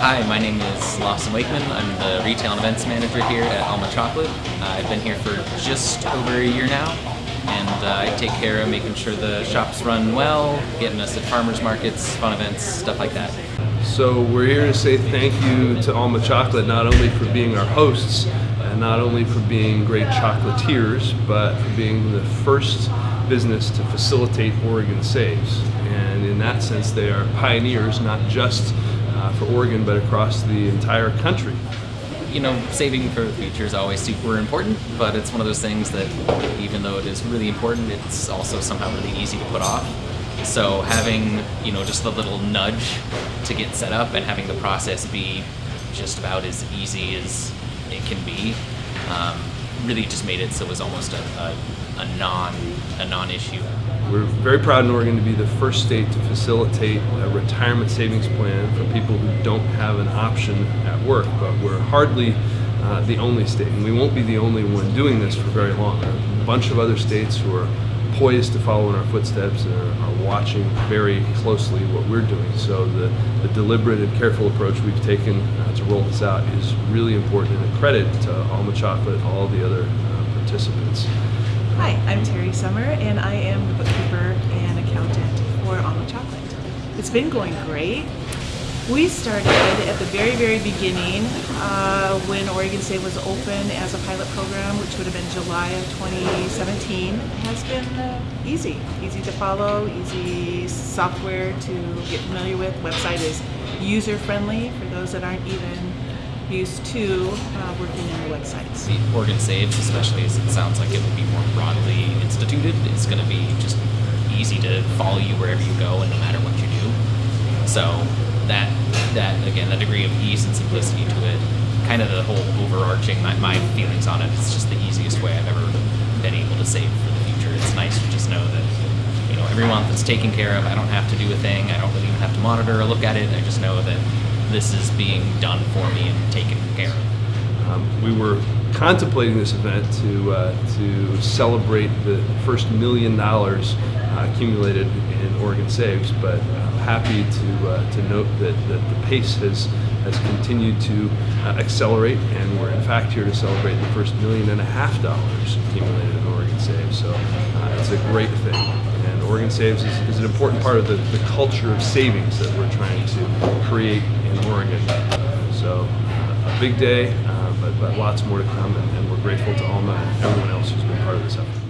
Hi, my name is Lawson Wakeman. I'm the retail and events manager here at Alma Chocolate. Uh, I've been here for just over a year now, and uh, I take care of making sure the shops run well, getting us at farmers markets, fun events, stuff like that. So we're here to say thank you to Alma Chocolate, not only for being our hosts, and not only for being great chocolatiers, but for being the first business to facilitate Oregon Saves. And in that sense, they are pioneers, not just uh, for Oregon, but across the entire country. You know, saving for the future is always super important, but it's one of those things that even though it is really important, it's also somehow really easy to put off. So having, you know, just a little nudge to get set up and having the process be just about as easy as it can be um, really just made it so it was almost a, a, a non a non-issue. We're very proud in Oregon to be the first state to facilitate a retirement savings plan for people who don't have an option at work, but we're hardly uh, the only state, and we won't be the only one doing this for very long. There are a bunch of other states who are poised to follow in our footsteps and are, are, watching very closely what we're doing. So the, the deliberate and careful approach we've taken uh, to roll this out is really important and a credit to Alma Chocolate, all the other uh, participants. Hi, I'm Terry Summer and I am the bookkeeper and accountant for Alma Chocolate. It's been going great. We started at the very, very beginning uh, when Oregon Saves was open as a pilot program, which would have been July of 2017. It has been uh, easy, easy to follow, easy software to get familiar with. Website is user-friendly for those that aren't even used to uh, working in the Oregon Saves, especially as it sounds like it will be more broadly instituted, it's going to be just easy to follow you wherever you go and no matter what you do. So that that again that degree of ease and simplicity to it kind of the whole overarching my, my feelings on it it's just the easiest way i've ever been able to save for the future. It's nice to just know that you know every month it's taken care of. I don't have to do a thing. I don't really even have to monitor or look at it. I just know that this is being done for me and taken care of. Um, we were contemplating this event to uh, to celebrate the first million dollars uh, accumulated in Oregon Saves, but I'm happy to uh, to note that, that the pace has has continued to uh, accelerate, and we're in fact here to celebrate the first million and a half dollars accumulated in Oregon Saves. So uh, it's a great thing, and Oregon Saves is, is an important part of the, the culture of savings that we're trying to create in Oregon. So a big day, uh, lots more to come, and, and we're grateful to Alma and everyone else who's been part of this effort.